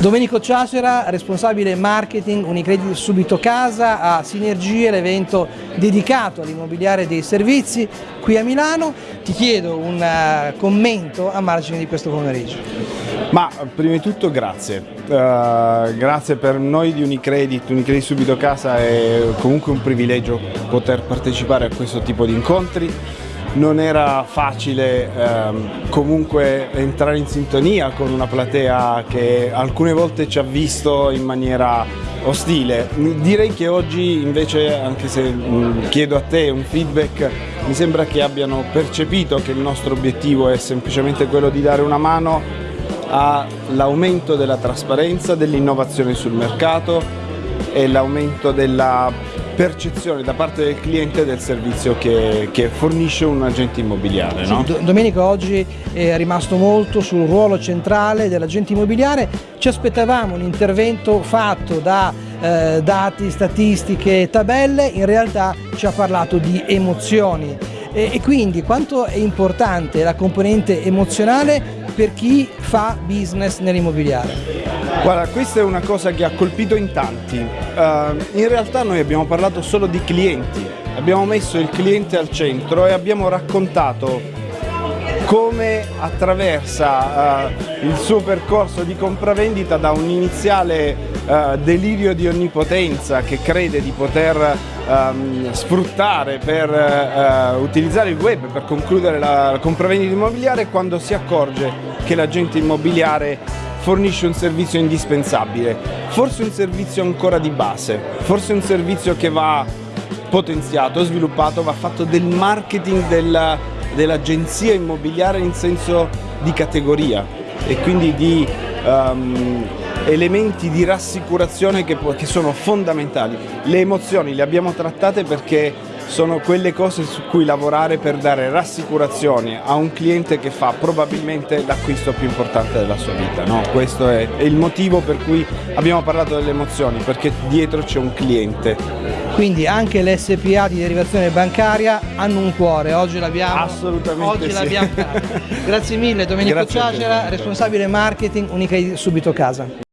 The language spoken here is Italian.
Domenico Ciacera, responsabile marketing Unicredit Subito Casa, a Sinergie, l'evento dedicato all'immobiliare dei servizi qui a Milano. Ti chiedo un uh, commento a margine di questo pomeriggio. Ma prima di tutto grazie, uh, grazie per noi di Unicredit, Unicredit Subito Casa è comunque un privilegio poter partecipare a questo tipo di incontri non era facile ehm, comunque entrare in sintonia con una platea che alcune volte ci ha visto in maniera ostile. Direi che oggi invece, anche se mh, mm, chiedo a te un feedback, mi sembra che abbiano percepito che il nostro obiettivo è semplicemente quello di dare una mano all'aumento della trasparenza, dell'innovazione sul mercato e l'aumento della percezione da parte del cliente del servizio che, che fornisce un agente immobiliare. No? Sì, Domenico oggi è rimasto molto sul ruolo centrale dell'agente immobiliare, ci aspettavamo un intervento fatto da eh, dati, statistiche, tabelle, in realtà ci ha parlato di emozioni e, e quindi quanto è importante la componente emozionale per chi fa business nell'immobiliare? Guarda, questa è una cosa che ha colpito in tanti. Uh, in realtà noi abbiamo parlato solo di clienti, abbiamo messo il cliente al centro e abbiamo raccontato come attraversa uh, il suo percorso di compravendita da un iniziale uh, delirio di onnipotenza che crede di poter um, sfruttare per utilizzare il web per concludere la compravendita immobiliare quando si accorge che l'agente immobiliare fornisce un servizio indispensabile, forse un servizio ancora di base, forse un servizio che va potenziato, sviluppato, va fatto del marketing dell'agenzia dell immobiliare in senso di categoria e quindi di um, elementi di rassicurazione che, che sono fondamentali. Le emozioni le abbiamo trattate perché sono quelle cose su cui lavorare per dare rassicurazioni a un cliente che fa probabilmente l'acquisto più importante della sua vita. No? Questo è, il motivo per cui abbiamo parlato delle emozioni, perché dietro c'è un cliente. Quindi anche le SPA di derivazione bancaria hanno un cuore, oggi l'abbiamo Assolutamente oggi sì. Grazie mille Domenico Grazie Ciacera, responsabile marketing Unicredit Subito Casa.